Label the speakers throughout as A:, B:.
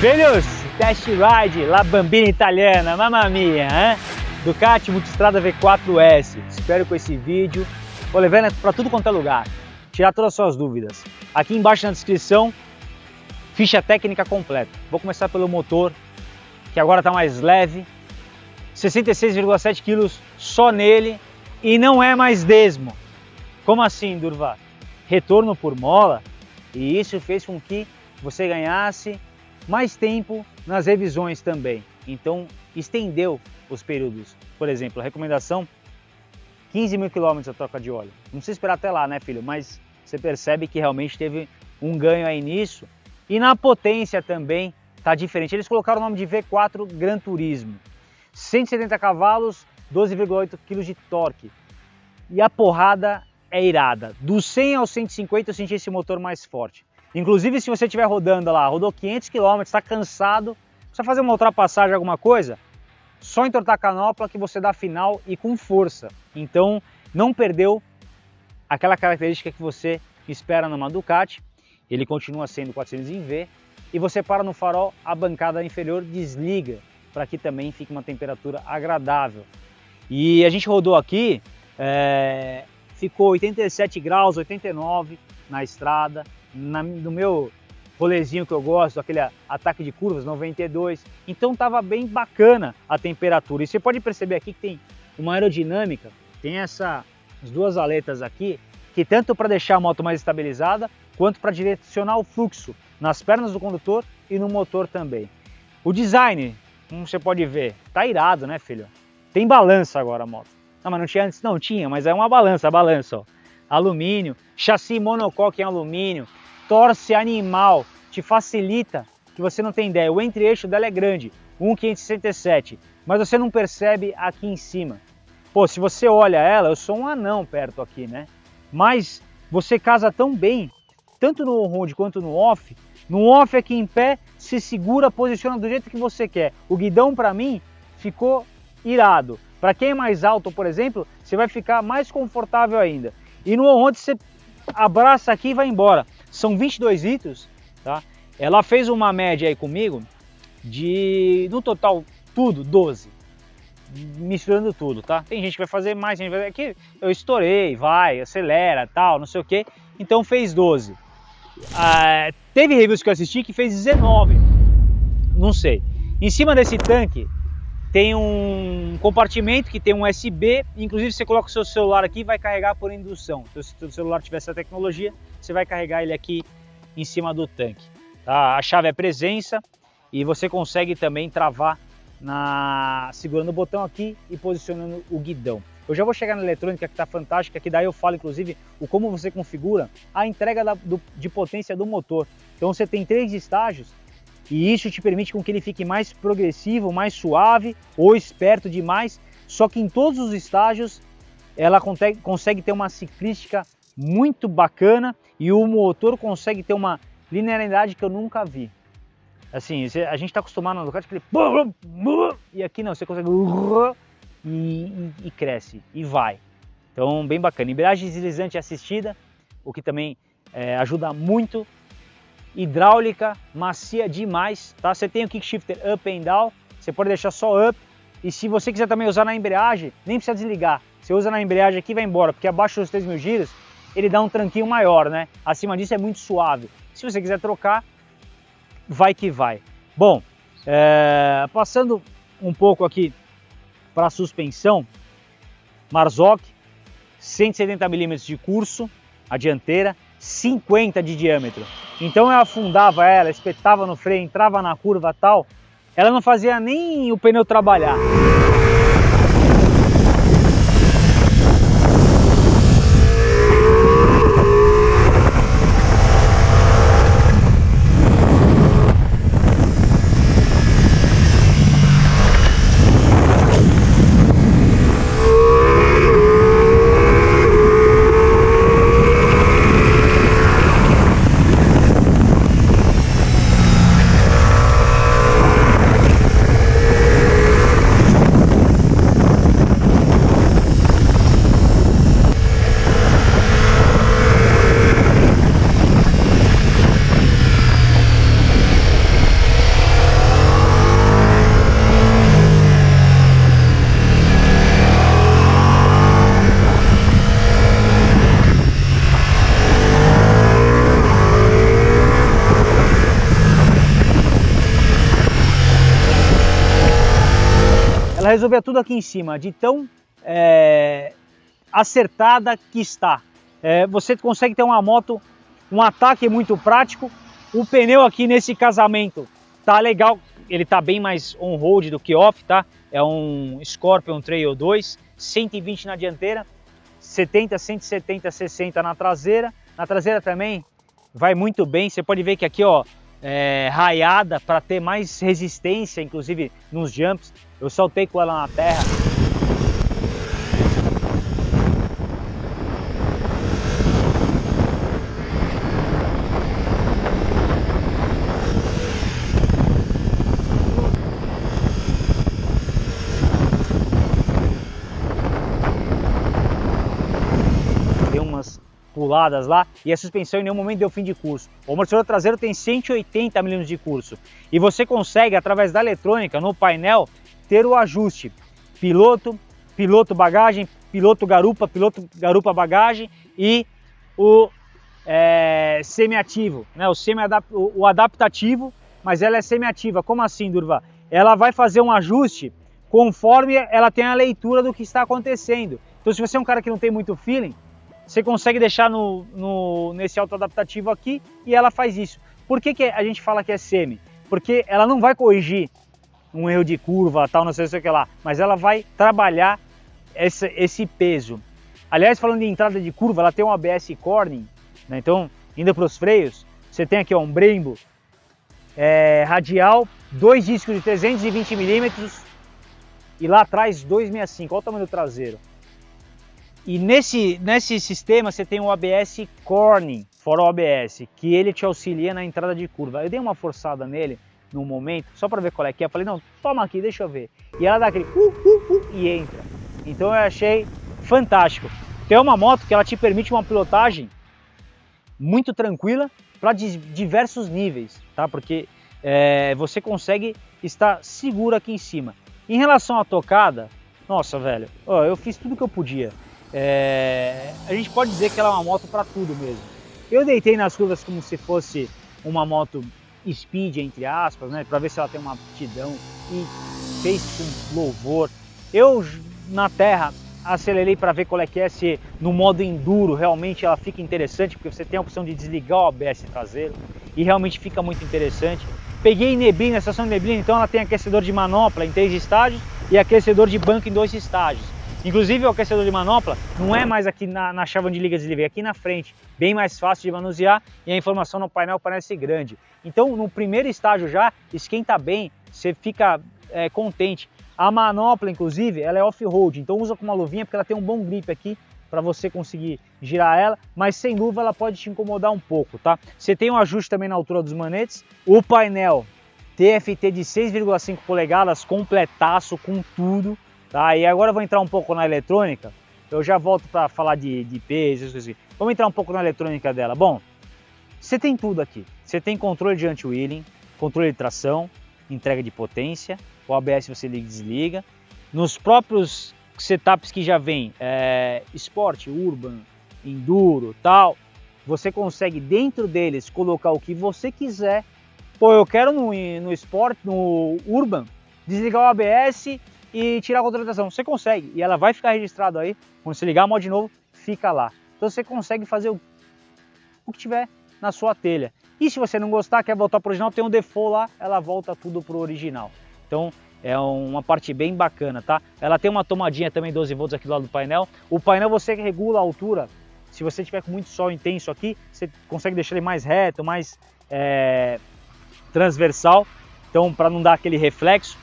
A: Filhos, test ride, la bambina italiana, mamma mia, hein? Ducati Multistrada V4S. Espero com esse vídeo, vou levando para tudo quanto é lugar, tirar todas as suas dúvidas. Aqui embaixo na descrição, ficha técnica completa. Vou começar pelo motor, que agora está mais leve, 66,7 kg só nele e não é mais desmo. Como assim, Durva? Retorno por mola e isso fez com que você ganhasse mais tempo nas revisões também. Então estendeu os períodos. Por exemplo, a recomendação 15 mil quilômetros a troca de óleo. Não precisa esperar até lá, né, filho? Mas você percebe que realmente teve um ganho aí nisso. E na potência também tá diferente. Eles colocaram o nome de V4 Gran Turismo. 170 cavalos, 12,8 kg de torque. E a porrada é irada. Do 100 ao 150 eu senti esse motor mais forte. Inclusive, se você estiver rodando lá, rodou 500 km, está cansado, precisa fazer uma ultrapassagem, alguma coisa, só entortar a canopla que você dá final e com força. Então, não perdeu aquela característica que você espera numa Ducati. Ele continua sendo 400 em V. E você para no farol, a bancada inferior desliga, para que também fique uma temperatura agradável. E a gente rodou aqui, é, ficou 87 graus, 89 na estrada, na, no meu rolezinho que eu gosto, aquele ataque de curvas 92, então estava bem bacana a temperatura. E você pode perceber aqui que tem uma aerodinâmica, tem essa, as duas aletas aqui, que tanto para deixar a moto mais estabilizada, quanto para direcionar o fluxo nas pernas do condutor e no motor também. O design, como você pode ver, tá irado, né, filho? Tem balança agora a moto. Não, mas não tinha antes, não tinha, mas é uma balança, a balança, ó alumínio, chassi monocoque em alumínio, torce animal, te facilita, que você não tem ideia, o entre-eixo dela é grande, 1,567, mas você não percebe aqui em cima. Pô, se você olha ela, eu sou um anão perto aqui, né? Mas você casa tão bem, tanto no on-road quanto no off, no off aqui em pé, se segura, posiciona do jeito que você quer. O guidão para mim ficou irado. Para quem é mais alto, por exemplo, você vai ficar mais confortável ainda. E no onde você abraça aqui e vai embora. São 22 litros, tá? Ela fez uma média aí comigo de, no total, tudo, 12. Misturando tudo, tá? Tem gente que vai fazer mais, gente vai aqui eu estourei, vai, acelera, tal, não sei o que. Então fez 12. Ah, teve reviews que eu assisti que fez 19. Não sei. Em cima desse tanque tem um compartimento que tem um USB, inclusive você coloca o seu celular aqui e vai carregar por indução. Então se o celular tiver essa tecnologia, você vai carregar ele aqui em cima do tanque. Tá? A chave é presença e você consegue também travar na segurando o botão aqui e posicionando o guidão. Eu já vou chegar na eletrônica que está fantástica, que daí eu falo inclusive o como você configura a entrega da, do, de potência do motor. Então você tem três estágios e isso te permite com que ele fique mais progressivo, mais suave ou esperto demais, só que em todos os estágios ela consegue ter uma ciclística muito bacana e o motor consegue ter uma linearidade que eu nunca vi. Assim, a gente está acostumado no Ducati aquele e aqui não, você consegue e, e, e cresce e vai. Então, bem bacana. Embreagem deslizante assistida, o que também é, ajuda muito hidráulica macia demais, tá? Você tem o kick shifter up and down, você pode deixar só up, e se você quiser também usar na embreagem, nem precisa desligar. Você usa na embreagem aqui e vai embora, porque abaixo dos 3 mil giros ele dá um tranquinho maior, né? Acima disso é muito suave. Se você quiser trocar, vai que vai. Bom, é... passando um pouco aqui para a suspensão, Marzocchi, 170 mm de curso, a dianteira, 50 de diâmetro. Então eu afundava ela, espetava no freio, entrava na curva tal, ela não fazia nem o pneu trabalhar. Ela resolvia tudo aqui em cima, de tão é, acertada que está. É, você consegue ter uma moto, um ataque muito prático. O pneu aqui nesse casamento tá legal, ele tá bem mais on-road do que off, tá? É um Scorpion Trail 2, 120 na dianteira, 70, 170, 60 na traseira. Na traseira também vai muito bem, você pode ver que aqui, ó, é, raiada para ter mais resistência, inclusive nos jumps. Eu saltei com ela na terra. puladas lá e a suspensão em nenhum momento deu fim de curso. O amortecedor traseiro tem 180 mm de curso e você consegue, através da eletrônica, no painel, ter o ajuste piloto, piloto bagagem, piloto garupa, piloto garupa bagagem e o é, semi-ativo, né? o, semi o adaptativo, mas ela é semi-ativa. Como assim, Durva? Ela vai fazer um ajuste conforme ela tem a leitura do que está acontecendo. Então, se você é um cara que não tem muito feeling, você consegue deixar no, no, nesse auto-adaptativo aqui e ela faz isso. Por que, que a gente fala que é semi? Porque ela não vai corrigir um erro de curva, tal, não sei, sei o que lá, mas ela vai trabalhar esse, esse peso. Aliás, falando de entrada de curva, ela tem um ABS Corning, né? então, indo para os freios, você tem aqui ó, um Brembo é, radial, dois discos de 320 milímetros e lá atrás 265, olha o tamanho do traseiro. E nesse, nesse sistema você tem o ABS Corning, fora o ABS, que ele te auxilia na entrada de curva. Eu dei uma forçada nele no momento, só para ver qual é que é. Eu falei, não, toma aqui, deixa eu ver. E ela dá aquele uh, uh, uh, e entra. Então eu achei fantástico. Tem uma moto que ela te permite uma pilotagem muito tranquila para diversos níveis, tá? Porque é, você consegue estar seguro aqui em cima. Em relação à tocada, nossa, velho, ó, eu fiz tudo que eu podia. É, a gente pode dizer que ela é uma moto para tudo mesmo. Eu deitei nas curvas como se fosse uma moto speed, entre aspas, né, para ver se ela tem uma aptidão e fez com louvor. Eu na terra acelerei para ver qual é que é, se no modo enduro realmente ela fica interessante, porque você tem a opção de desligar o ABS traseiro e realmente fica muito interessante. Peguei neblina, estação de neblina, então ela tem aquecedor de manopla em três estágios e aquecedor de banco em dois estágios. Inclusive o aquecedor de manopla não é mais aqui na, na chave de liga e desliga, é aqui na frente, bem mais fácil de manusear e a informação no painel parece grande. Então no primeiro estágio já esquenta bem, você fica é, contente. A manopla inclusive ela é off-road, então usa com uma luvinha porque ela tem um bom grip aqui para você conseguir girar ela, mas sem luva ela pode te incomodar um pouco, tá? Você tem um ajuste também na altura dos manetes, o painel TFT de 6,5 polegadas, completaço com tudo, Tá? E agora eu vou entrar um pouco na eletrônica, eu já volto para falar de, de peso. Vamos entrar um pouco na eletrônica dela. Bom, você tem tudo aqui. Você tem controle de anti-wheeling, controle de tração, entrega de potência, o ABS você liga e desliga. Nos próprios setups que já vem, é, esporte, urban, enduro, tal, você consegue dentro deles colocar o que você quiser. Pô, eu quero no, no esporte, no urban, desligar o ABS e tirar a contratação. Você consegue e ela vai ficar registrado aí. Quando você ligar a moto de novo, fica lá. Então você consegue fazer o, o que tiver na sua telha. E se você não gostar, quer voltar para o original, tem um default lá, ela volta tudo para o original. Então é uma parte bem bacana, tá? Ela tem uma tomadinha também 12 volts aqui do lado do painel. O painel você regula a altura. Se você tiver com muito sol intenso aqui, você consegue deixar ele mais reto, mais é, transversal. Então para não dar aquele reflexo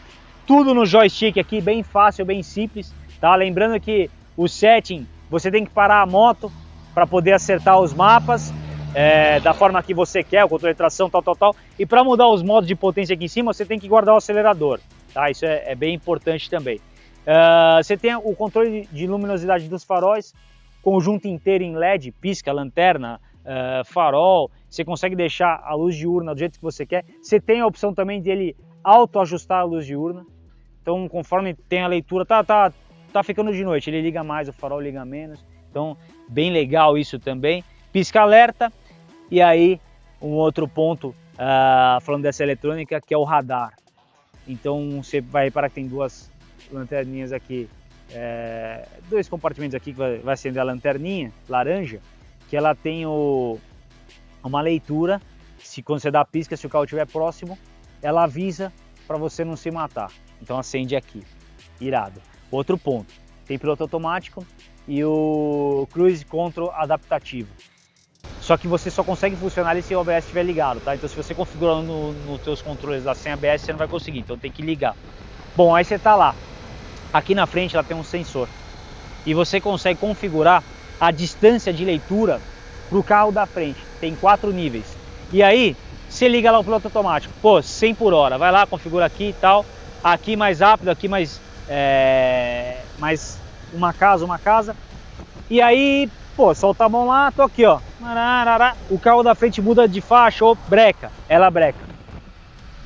A: tudo no joystick aqui, bem fácil, bem simples, tá? Lembrando que o setting, você tem que parar a moto para poder acertar os mapas é, da forma que você quer, o controle de tração, tal, tal, tal. E para mudar os modos de potência aqui em cima, você tem que guardar o acelerador, tá? Isso é, é bem importante também. Uh, você tem o controle de luminosidade dos faróis, conjunto inteiro em LED, pisca, lanterna, uh, farol, você consegue deixar a luz diurna do jeito que você quer. Você tem a opção também de ele auto-ajustar a luz diurna, então, conforme tem a leitura, tá, tá, tá ficando de noite, ele liga mais, o farol liga menos. Então, bem legal isso também. Pisca alerta. E aí, um outro ponto, uh, falando dessa eletrônica, que é o radar. Então, você vai reparar que tem duas lanterninhas aqui, é, dois compartimentos aqui que vai, vai acender a lanterninha laranja, que ela tem o, uma leitura, se quando você dá a pisca, se o carro estiver próximo, ela avisa para você não se matar. Então acende aqui, irado. Outro ponto, tem piloto automático e o Cruise Control adaptativo. Só que você só consegue funcionar se o ABS estiver ligado, tá? Então se você configurar nos no teus controles lá sem ABS, você não vai conseguir, então tem que ligar. Bom, aí você tá lá. Aqui na frente ela tem um sensor. E você consegue configurar a distância de leitura para o carro da frente. Tem quatro níveis. E aí, você liga lá o piloto automático. Pô, 100 por hora. Vai lá, configura aqui e tal. Aqui mais rápido, aqui mais, é, mais uma casa, uma casa. E aí, pô, solta a mão lá, tô aqui, ó. O carro da frente muda de faixa ou breca. Ela breca.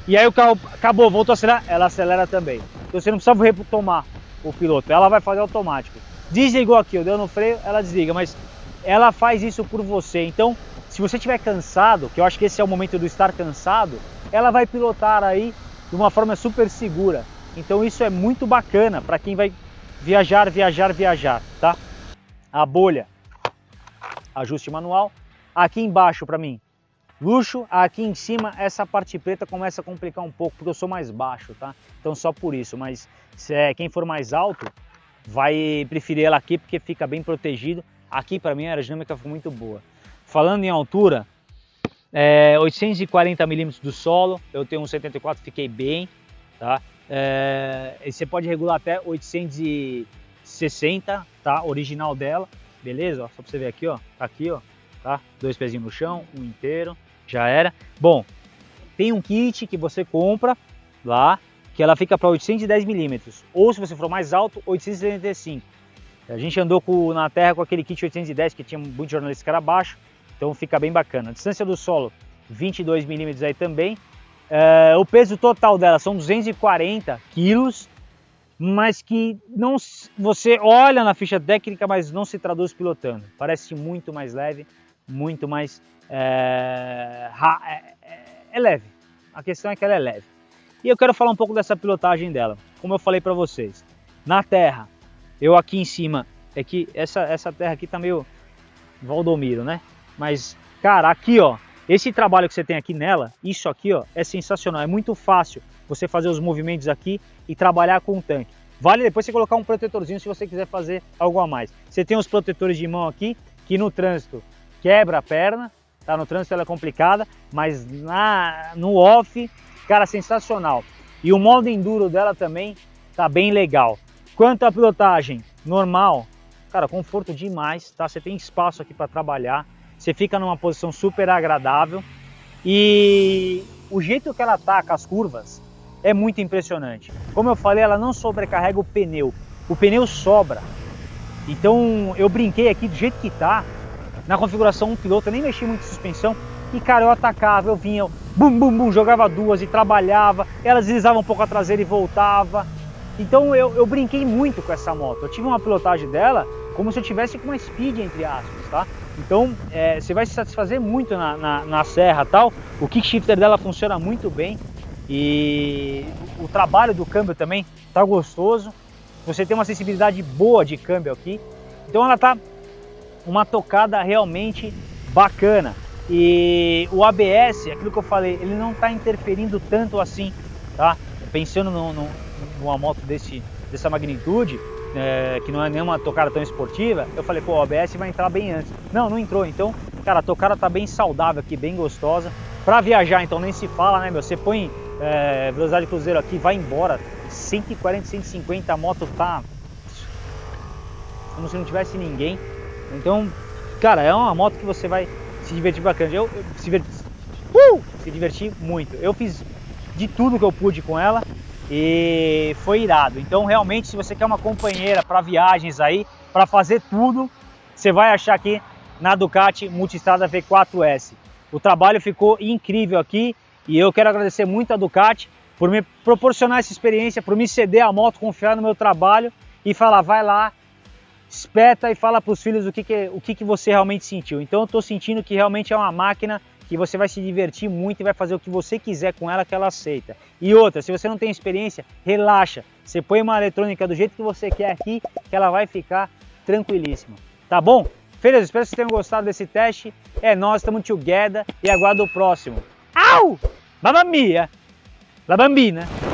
A: E aí o carro acabou, voltou a acelerar, ela acelera também. Então você não precisa retomar o piloto, ela vai fazer automático. Desligou aqui, deu no freio, ela desliga, mas ela faz isso por você. Então, se você estiver cansado, que eu acho que esse é o momento do estar cansado, ela vai pilotar aí de uma forma super segura. Então isso é muito bacana para quem vai viajar, viajar, viajar, tá? A bolha, ajuste manual. Aqui embaixo para mim, luxo. Aqui em cima, essa parte preta começa a complicar um pouco, porque eu sou mais baixo, tá? Então só por isso, mas se é, quem for mais alto, vai preferir ela aqui, porque fica bem protegido. Aqui para mim a aerodinâmica ficou muito boa. Falando em altura, é, 840 milímetros do solo, eu tenho um 74, fiquei bem, tá? É, você pode regular até 860, tá? Original dela, beleza? Ó, só para você ver aqui, ó, tá aqui, ó, tá? Dois pezinhos no chão, um inteiro, já era. Bom, tem um kit que você compra lá, que ela fica para 810 milímetros, ou se você for mais alto, 875. A gente andou com, na terra com aquele kit 810 que tinha muito jornalista que era baixo, então fica bem bacana. A distância do solo 22 milímetros aí também. É, o peso total dela são 240 quilos, mas que não você olha na ficha técnica, mas não se traduz pilotando. Parece muito mais leve, muito mais é, é, é, é leve. A questão é que ela é leve. E eu quero falar um pouco dessa pilotagem dela. Como eu falei para vocês, na terra eu aqui em cima, é que essa, essa terra aqui tá meio Valdomiro, né? Mas, cara, aqui ó, esse trabalho que você tem aqui nela, isso aqui ó, é sensacional, é muito fácil você fazer os movimentos aqui e trabalhar com o tanque. Vale depois você colocar um protetorzinho se você quiser fazer algo a mais. Você tem os protetores de mão aqui, que no trânsito quebra a perna, tá? No trânsito ela é complicada, mas na, no off, cara, sensacional. E o modo enduro dela também tá bem legal. Quanto à pilotagem normal, cara, conforto demais, tá? Você tem espaço aqui para trabalhar, você fica numa posição super agradável e o jeito que ela com as curvas é muito impressionante. Como eu falei, ela não sobrecarrega o pneu, o pneu sobra. Então eu brinquei aqui do jeito que tá, na configuração um piloto, eu nem mexi muito em suspensão, e cara, eu atacava, eu vinha, bum bum bum, jogava duas e trabalhava, ela deslizava um pouco a traseira e voltava. Então eu, eu brinquei muito com essa moto. Eu tive uma pilotagem dela como se eu tivesse com uma speed, entre aspas, tá? Então é, você vai se satisfazer muito na, na, na serra tal. O kick shifter dela funciona muito bem e o trabalho do câmbio também tá gostoso. Você tem uma sensibilidade boa de câmbio aqui. Então ela tá uma tocada realmente bacana. E o ABS, aquilo que eu falei, ele não está interferindo tanto assim, tá? Pensando no, no numa moto desse, dessa magnitude, é, que não é nenhuma tocada tão esportiva, eu falei, pô, o ABS vai entrar bem antes. Não, não entrou. Então, cara, a tocada tá bem saudável aqui, bem gostosa. Para viajar, então, nem se fala, né, meu? Você põe é, velocidade cruzeiro aqui, vai embora, 140, 150, a moto tá como se não tivesse ninguém. Então, cara, é uma moto que você vai se divertir bacana. Eu, eu se, uh, se diverti muito. Eu fiz de tudo que eu pude com ela e foi irado. Então, realmente, se você quer uma companheira para viagens aí, para fazer tudo, você vai achar aqui na Ducati Multistrada V4S. O trabalho ficou incrível aqui e eu quero agradecer muito a Ducati por me proporcionar essa experiência, por me ceder a moto, confiar no meu trabalho e falar, vai lá, espeta e fala para os filhos o, que, que, o que, que você realmente sentiu. Então eu estou sentindo que realmente é uma máquina que você vai se divertir muito e vai fazer o que você quiser com ela que ela aceita. E outra, se você não tem experiência, relaxa. Você põe uma eletrônica do jeito que você quer aqui, que ela vai ficar tranquilíssima. Tá bom? Filhos, espero que vocês tenham gostado desse teste. É nós, estamos together e aguardo o próximo. Au! Mamma mia! La bambina!